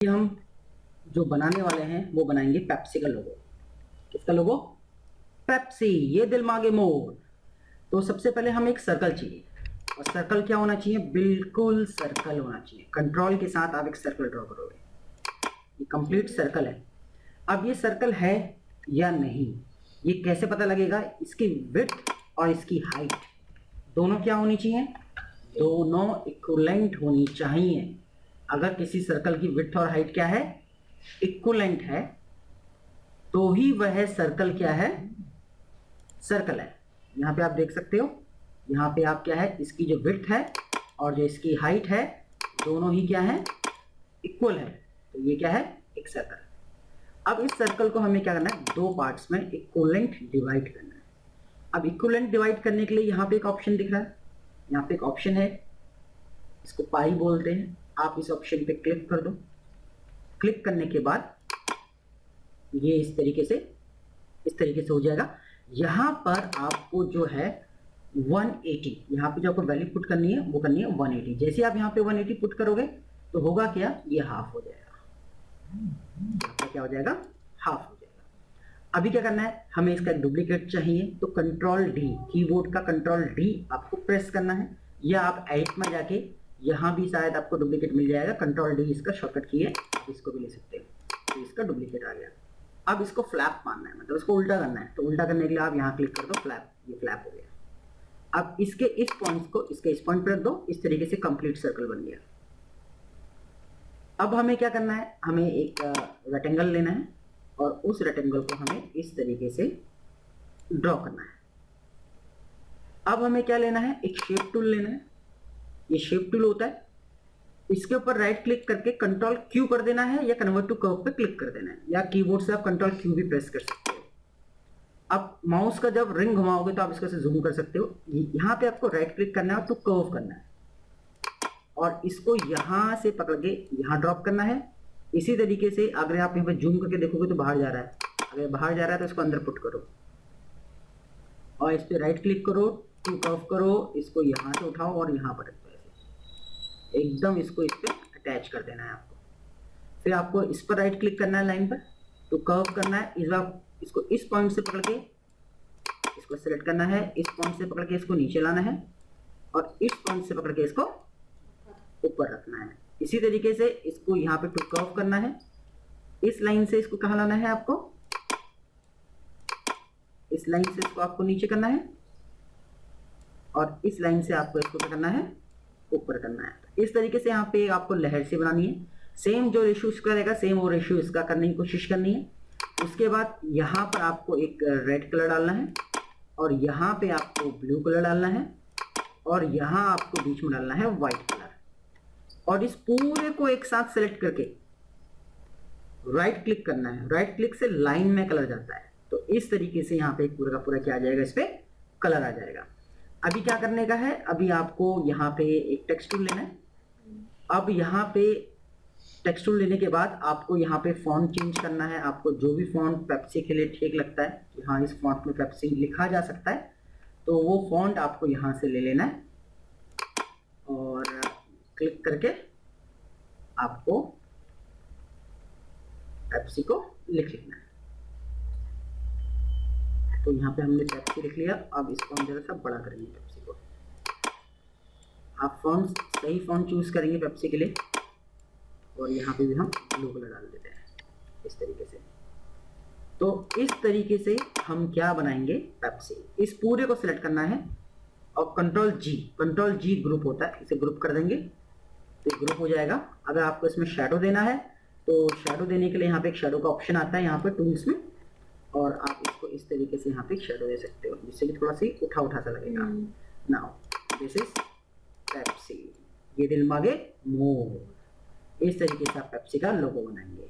हम जो बनाने वाले हैं, वो बनाएँगे पेप्सी का लोगो किसका लोगो पेप्सी ये दिल मांगे मोर। तो सबसे पहले हमें एक सर्कल चाहिए और सर्कल क्या होना चाहिए? बिल्कुल सर्कल होना चाहिए। कंट्रोल के साथ आप एक सर्कल ड्रॉ करोगे। ये कंप्लीट सर्कल है। अब ये सर्कल है या नहीं, ये कैसे पता लगेगा? इसकी विथ और इसकी हाइट दोनों क्या होनी चाहिए? दोनों इक्वलेंट होनी चाहिए। अगर किसी सर्कल की विथ और हाइट क्या है? इक्वलेंट है तो ही वह सर्कल क्या है? सर्कल है। यहाँ पे आप देख सकते हो, यहाँ पे आप क्या है? इसकी जो विथ है और जो इसकी हाइट है, दोनों ही क्या है? इक्वल है। तो ये क्या है? एक सर्कल अब इस सर्कल को हमें क्या करना है? दो पार्ट्स में इक्वलेंट डिवाइड करना है। अब इक्वलेंट डिवाइड करने के लिए यहाँ पे एक ऑप्शन दिख रहा है। यहाँ पे एक ऑप्शन है। इसको पाई बोलते हैं। आप इस ऑप्शन पे क्लिक कर दो। क्लिक करने के बाद ये इस तरीके से, इस तरीके से हो जाएगा। यहाँ पर आपको जो है 180 यहाँ पे जो आपको वैल्यू पुट करनी है, वो करनी है 180 जैसे आप यहाँ पे 180 पुट करोगे तो होगा क्या? ये हाफ़ हो जाएगा। क्या हो जाएगा? हाफ़ हो जाएगा। अभी क्या करना है? हमें इसका डुप्लीकेट चाहिए तो कंट्रोल डी कीबोर्ड का कंट्रोल डी आपको प्रेस करना है। या आप एडिट में जाके यहाँ भी शायद आपको डुप्लीकेट मिल जाएगा। कंट्रोल डी इसका शॉर्टकट की है। इसको भी ले सकते हो। तो इसका डुप्लीकेट आ गया। अब इसको फ्लैप मारना है। मतलब इसको उल्टा करना है। तो उल्टा करने के लिए आप यहाँ क्लिक कर दो। फ्लैप ये फ्लैप हो गया। अब इसके इस पॉइंट को, इसके इस पॉइंट पर रख दो। इस तरीके से कंप्लीट सर्कल बन गया। अब हमें क्या करना है? हमें एक रेक्टेंगल लेना है। और उस रेक्टेंगल को हमें इस तरीके से ड्रॉ करना है। अब हमें क्या लेना है? एक शेप टूल लेना है। ये शेप टूल होता है। इसके ऊपर राइट क्लिक करके कंट्रोल क्यू कर देना है या कन्वर्ट टू कर्व पे क्लिक कर देना है। या कीबोर्ड से आप कंट्रोल क्यू भी प्रेस कर सकते हो। अब माउस का जब रिंग घुमाओगे तो आप इसको से जूम कर सकते हो। यहाँ पे आपको राइट क्लिक करना है तो कर्व करना है। और इसको यहाँ से पकड़ के यहाँ ड्रॉप करना है। इसी तरीके से अगर आप यहाँ पे जूम करके देखोगे तो बाहर जा रहा है। अगर बाहर जा रहा है तो इसको अंदर पुट करो। और इस पर राइट क्लिक करो टू कर्व करो, इसको यहाँ से उठाओ और यहाँ पर एकदम इसको इस पर अटैच कर देना है आपको। फिर आपको इस पर राइट क्लिक करना है लाइन पर तो कर्व करना है। इस बार इसको इस पॉइंट से पकड़ के इसको सेलेक्ट करना है। इस पॉइंट से पकड़ के इसको नीचे लाना है और इस पॉइंट से पकड़ के इसको ऊपर रखना है। इसी तरीके से इसको यहाँ पे टू कर्व करना है। इस लाइन से इसको कहा लाना है आपको? इस लाइन से इसको आपको नीचे करना है और इस लाइन से आपको इसको करना है? ऊपर करना है। इस तरीके से यहाँ पे आपको लहर से बनानी है। सेम जो रेशियो इसका रहेगा सेम वो रेशियो इसका करने की कोशिश करनी है। उसके बाद यहाँ पर आपको एक रेड कलर डालना है और यहाँ पे आपको ब्लू कलर डालना है और यहाँ आपको बीच में डालना है व्हाइट कलर और इस पूरे को एक साथ सेलेक्ट करके राइट क्लिक करना है। राइट क्लिक से लाइन में कलर जाता है। तो इस तरीके से यहाँ पे पूरा का पूरा क्या आ जाएगा, इस पर कलर आ जाएगा। अभी क्या करने का है? अभी आपको यहाँ पे एक टेक्स्ट टूल लेना है। अब यहाँ पे टेक्स्ट टूल लेने के बाद आपको यहाँ पे फॉन्ट चेंज करना है। आपको जो भी फॉन्ट पेप्सी के लिए ठीक लगता है कि हाँ इस फॉन्ट में पेप्सी लिखा जा सकता है। तो वो फॉन्ट आपको यहाँ से ले लेना है और क्लिक करके आपको पेप्सी को लिख लेना है। तो यहाँ पे हमने पेप्सी लिख लिया। अब इसको हम जरा सा बड़ा करेंगे पेप्सी को। आप फॉन्ट सही फॉन्ट चूज़ करेंगे पेप्सी के लिए। और यहाँ पे भी हम ब्लू कलर डाल देते हैं, इस तरीके से। तो इस तरीके से हम क्या बनाएँगे पेप्सी इस पूरे को सिलेक्ट करना है। और control G control G group होता है, इसे ग्रुप कर देंगे। तो ग्रुप हो जाएगा। अगर आपको इसमें शेडो देना है तो शेडो देने के लिए यहाँ पे एक शेडो का ऑप्शन आता है यहाँ पे टूल्स में। और इस तरीके से यहाँ पे शेडो दे सकते हो जिससे कि थोड़ा सी उठा उठा सा लगेगा। नाउ दिस इज़ पेप्सी ये दिल मांगे मोर इस तरीके से आप पेप्सी का लोगो बनाएँगे।